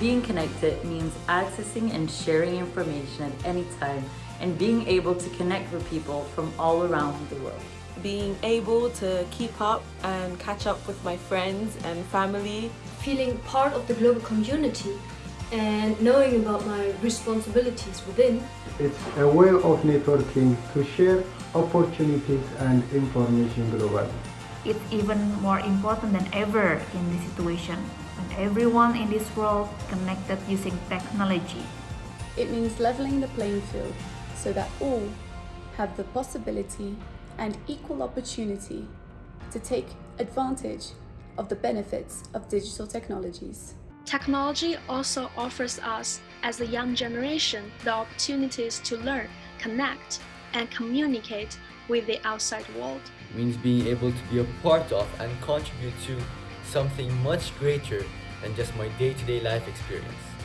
Being connected means accessing and sharing information at any time and being able to connect with people from all around the world. Being able to keep up and catch up with my friends and family. Feeling part of the global community and knowing about my responsibilities within. It's a way of networking to share opportunities and information globally. It's even more important than ever in this situation when everyone in this world connected using technology. It means leveling the playing field so that all have the possibility and equal opportunity to take advantage of the benefits of digital technologies. Technology also offers us, as the young generation, the opportunities to learn, connect, and communicate with the outside world. It means being able to be a part of and contribute to something much greater than just my day-to-day -day life experience.